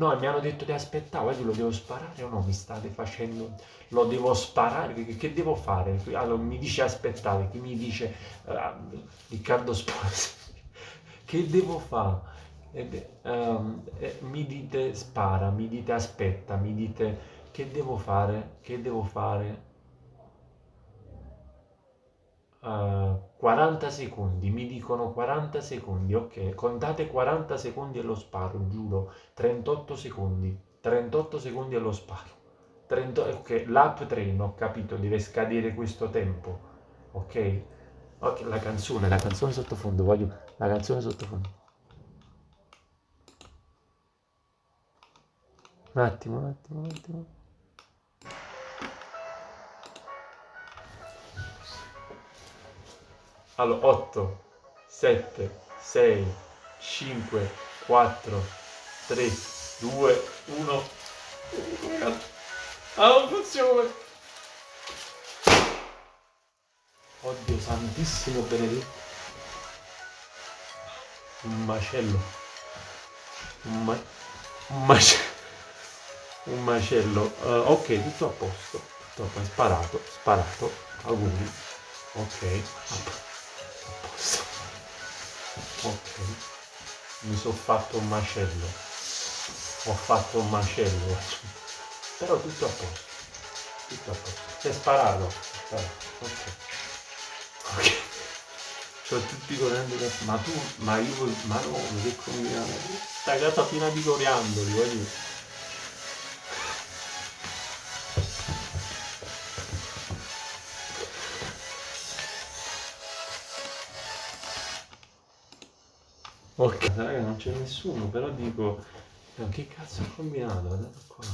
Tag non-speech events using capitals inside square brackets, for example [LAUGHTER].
No, mi hanno detto di aspettare, oggi lo devo sparare o no? Mi state facendo... Lo devo sparare? Che, che devo fare? Allora mi dice aspettate, qui mi dice uh, Riccardo Sposi. [LAUGHS] che devo fare? Eh, um, eh, mi dite spara, mi dite aspetta, mi dite che devo fare? Che devo fare? Uh, 40 secondi, mi dicono 40 secondi, ok, contate 40 secondi e lo sparo, giuro, 38 secondi, 38 secondi e lo sparo, 30, ok, l'app train, ho capito, deve scadere questo tempo, ok? Ok, la canzone, la canzone sottofondo, voglio la canzone sottofondo. Un attimo, un attimo, un attimo. Allora, 8, 7, 6, 5, 4, 3, 2, 1. Ah, non funziona! Oddio santissimo benedetto. Un macello. Un, ma un macello. Un macello. Uh, ok, tutto a posto. Tutto a posto. Sparato, sparato. Auguri. Ok ok. Mi sono fatto un macello. Ho fatto un macello. Però tutto a posto. Tutto a posto. Si è sparato ok. Ok. C'ho tutti coriandoli ma tu ma io ma no che combinato sta casa piena di coriandoli voglio Ok, raga, non c'è nessuno, però dico, che cazzo ho combinato? Guardate qua.